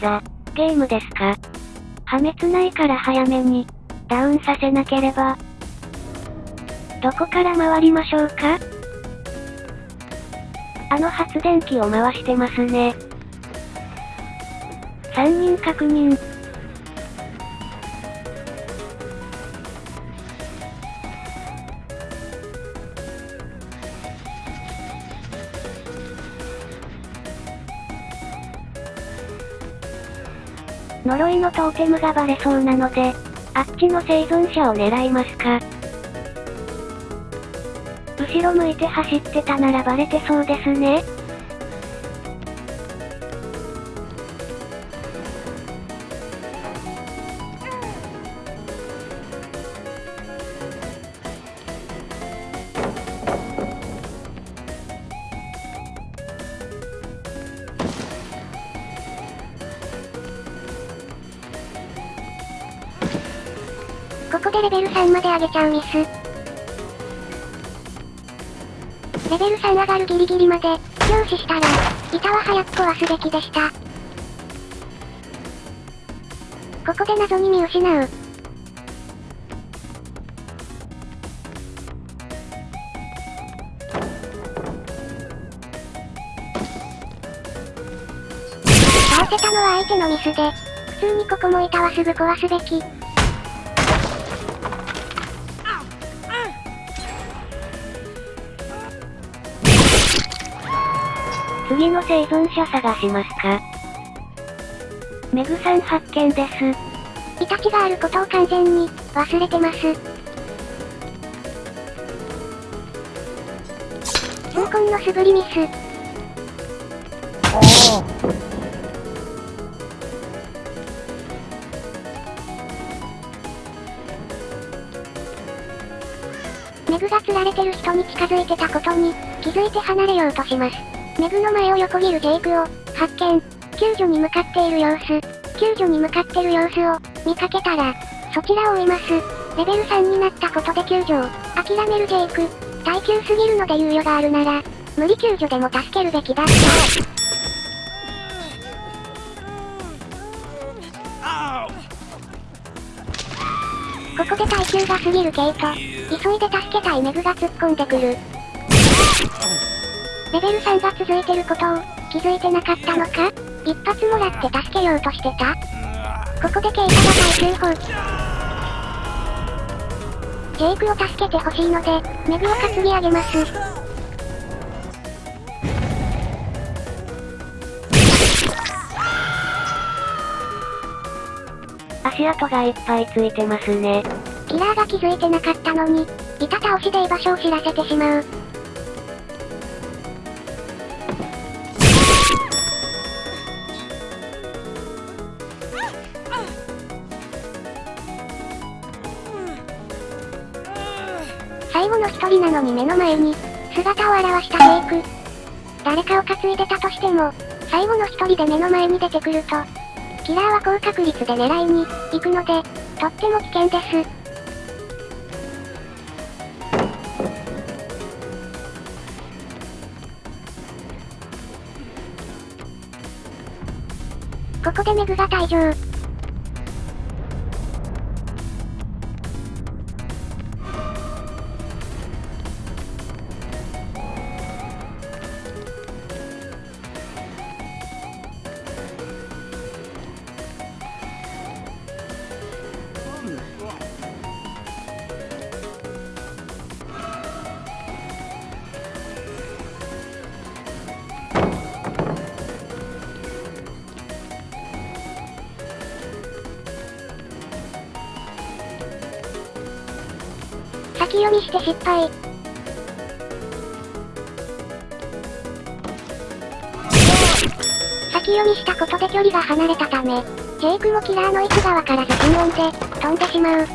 ザ・ゲームですか？破滅ないから早めに、ダウンさせなければ。どこから回りましょうか？あの発電機を回してますね。3人確認。呪いのトーテムがバレそうなので、あっちの生存者を狙いますか？後ろ向いて走ってたならバレてそうですね。ここでレベル3まで上げちゃうミス。レベル3上がるギリギリまで、凝視したら、板は早く壊すべきでした。ここで謎に見失う。倒せたのは相手のミスで、普通にここも板はすぐ壊すべき。次の生存者探しますか？メグさん発見です。イタチがあることを完全に忘れてます。痛恨の素振りミス。メグが釣られてる人に近づいてたことに気づいて離れようとします。メグの前を横切るジェイクを発見。救助に向かっている様子。救助に向かってる様子を見かけたら、そちらを追います。レベル3になったことで救助を諦めるジェイク。耐久すぎるので猶予があるなら、無理救助でも助けるべきだった。ここで耐久が過ぎるケイト。急いで助けたいメグが突っ込んでくる。レベル3が続いてることを気づいてなかったのか？一発もらって助けようとしてた？ここでケイトが耐久放棄。ジェイクを助けてほしいので、メグを担ぎ上げます。足跡がいっぱいついてますね。キラーが気づいてなかったのに、板倒しで居場所を知らせてしまう。最後の一人なのに目の前に、姿を現したフェイク。誰かを担いでたとしても、最後の一人で目の前に出てくると、キラーは高確率で狙いに行くので、とっても危険です。ここでメグが退場。先読みして失敗。先読みしたことで距離が離れたため、ジェイクもキラーの位置がわからず心音で、飛んでしまう。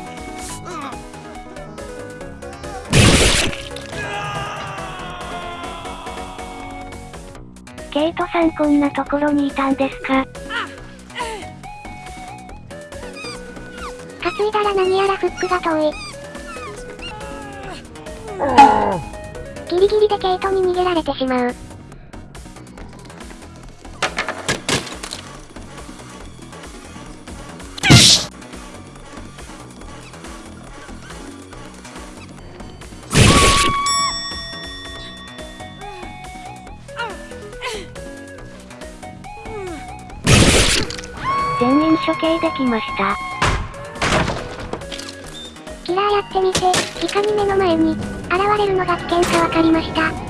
ケイトさんこんなところにいたんですか？担いだら何やらフックが遠い。ギリギリでケイトに逃げられてしまう。全員処刑できました。キラーやってみて、いかに目の前に、現れるのが危険かわかりました。